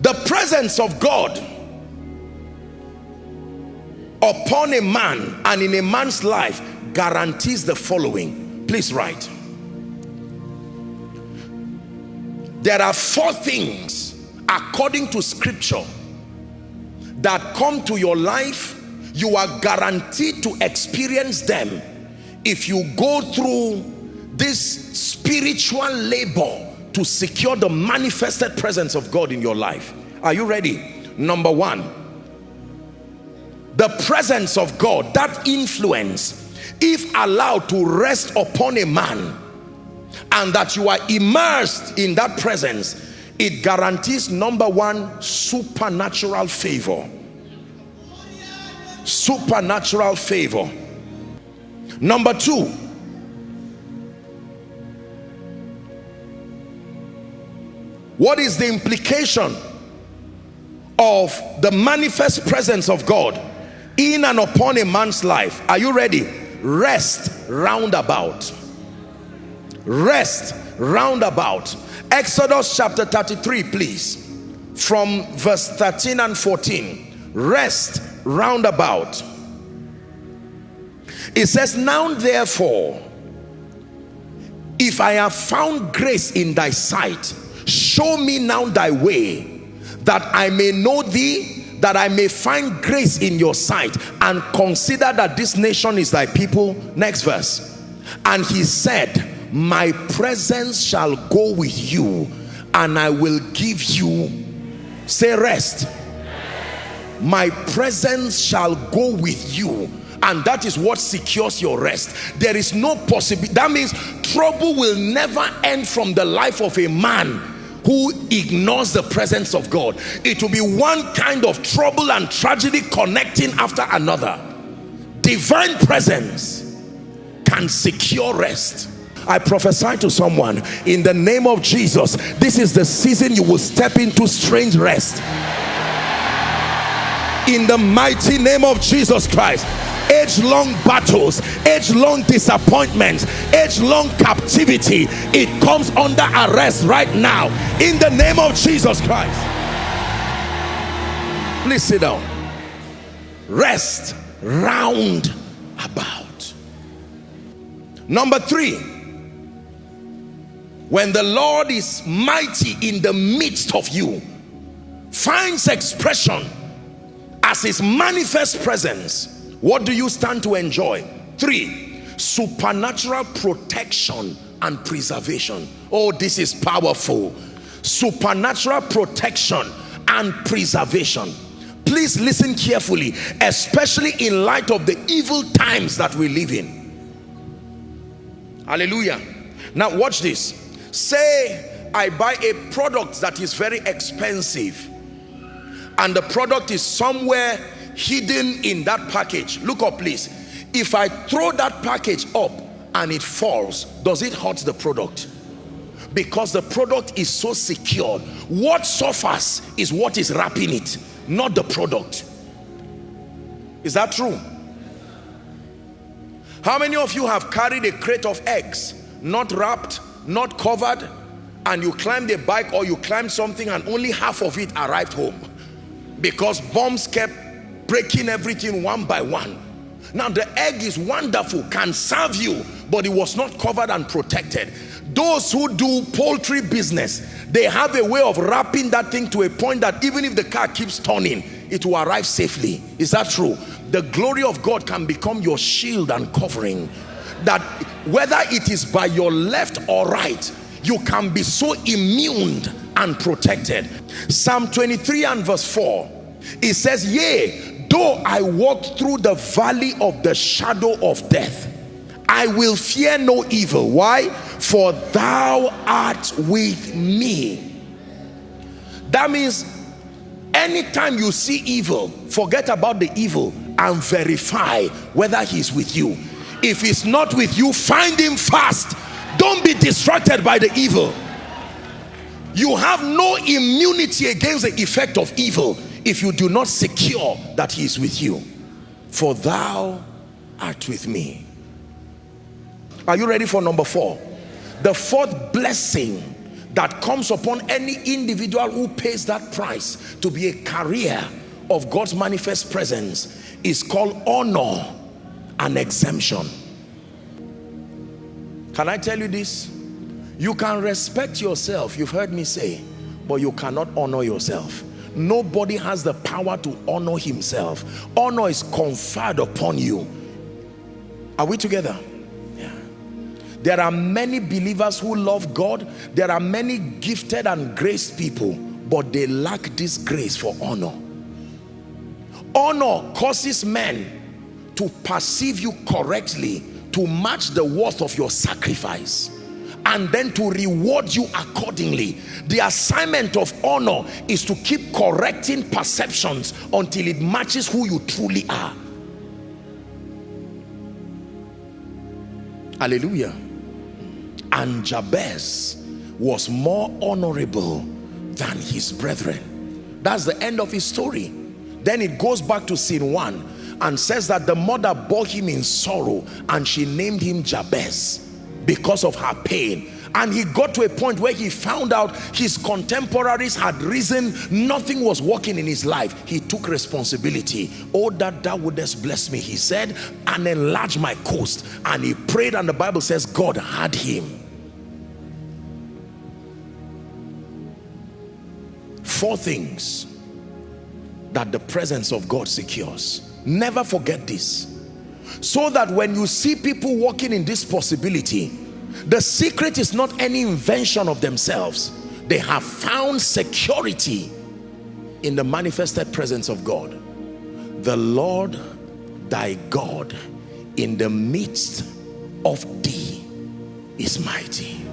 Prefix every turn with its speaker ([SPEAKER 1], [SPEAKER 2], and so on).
[SPEAKER 1] the presence of God upon a man and in a man's life guarantees the following. Please write. There are four things according to scripture that come to your life. You are guaranteed to experience them if you go through this spiritual labor to secure the manifested presence of God in your life. Are you ready? Number one the presence of God that influence if allowed to rest upon a man and that you are immersed in that presence it guarantees number one supernatural favor. Supernatural favor. Number two what is the implication of the manifest presence of God in and upon a man's life? Are you ready? Rest roundabout. Rest roundabout. Exodus chapter 33 please. From verse 13 and 14 rest roundabout. It says now therefore if i have found grace in thy sight show me now thy way that i may know thee that I may find grace in your sight and consider that this nation is thy people. Next verse. And he said, my presence shall go with you and I will give you, say rest. My presence shall go with you and that is what secures your rest there is no possibility that means trouble will never end from the life of a man who ignores the presence of God. It will be one kind of trouble and tragedy connecting after another. Divine presence can secure rest. I prophesy to someone in the name of Jesus, this is the season you will step into strange rest. In the mighty name of Jesus Christ age-long battles age-long disappointments age-long captivity it comes under arrest right now. In the name of jesus christ. Please sit down. Rest round about. Number three. When the lord is mighty in the midst of you finds expression as his manifest presence what do you stand to enjoy? Three supernatural protection and preservation. Oh this is powerful. Supernatural protection and preservation. Please listen carefully especially in light of the evil times that we live in. Hallelujah. Now watch this. Say i buy a product that is very expensive and the product is somewhere hidden in that package. Look up please. If i throw that package up and it falls does it hurt the product? Because the product is so secure. What suffers is what is wrapping it not the product. Is that true? How many of you have carried a crate of eggs not wrapped not covered and you climbed a bike or you climbed something and only half of it arrived home? Because bombs kept breaking everything one by one. Now the egg is wonderful can serve you but it was not covered and protected. Those who do poultry business they have a way of wrapping that thing to a point that even if the car keeps turning it will arrive safely. Is that true? The glory of God can become your shield and covering. That whether it is by your left or right you can be so immune and protected. Psalm 23 and verse 4 it says yea though I walk through the valley of the shadow of death I will fear no evil. Why? For thou art with me. That means anytime you see evil forget about the evil and verify whether he's with you. If he's not with you find him fast. Don't be distracted by the evil. You have no immunity against the effect of evil if you do not secure that he is with you for thou art with me are you ready for number four the fourth blessing that comes upon any individual who pays that price to be a carrier of God's manifest presence is called honor and exemption. Can I tell you this? You can respect yourself, you've heard me say, but you cannot honor yourself. Nobody has the power to honor himself. Honor is conferred upon you. Are we together? Yeah. There are many believers who love God. There are many gifted and graced people, but they lack this grace for honor. Honor causes men to perceive you correctly to match the worth of your sacrifice and then to reward you accordingly. The assignment of honor is to keep correcting perceptions until it matches who you truly are. Hallelujah. And Jabez was more honorable than his brethren. That's the end of his story. Then it goes back to scene one and says that the mother bore him in sorrow and she named him Jabez because of her pain. And he got to a point where he found out his contemporaries had risen nothing was working in his life. He took responsibility. Oh that thou wouldest bless me he said and enlarge my coast. And he prayed and the bible says god had him. Four things that the presence of god secures. Never forget this. So that when you see people walking in this possibility, the secret is not any invention of themselves. They have found security in the manifested presence of God. The Lord thy God in the midst of thee is mighty.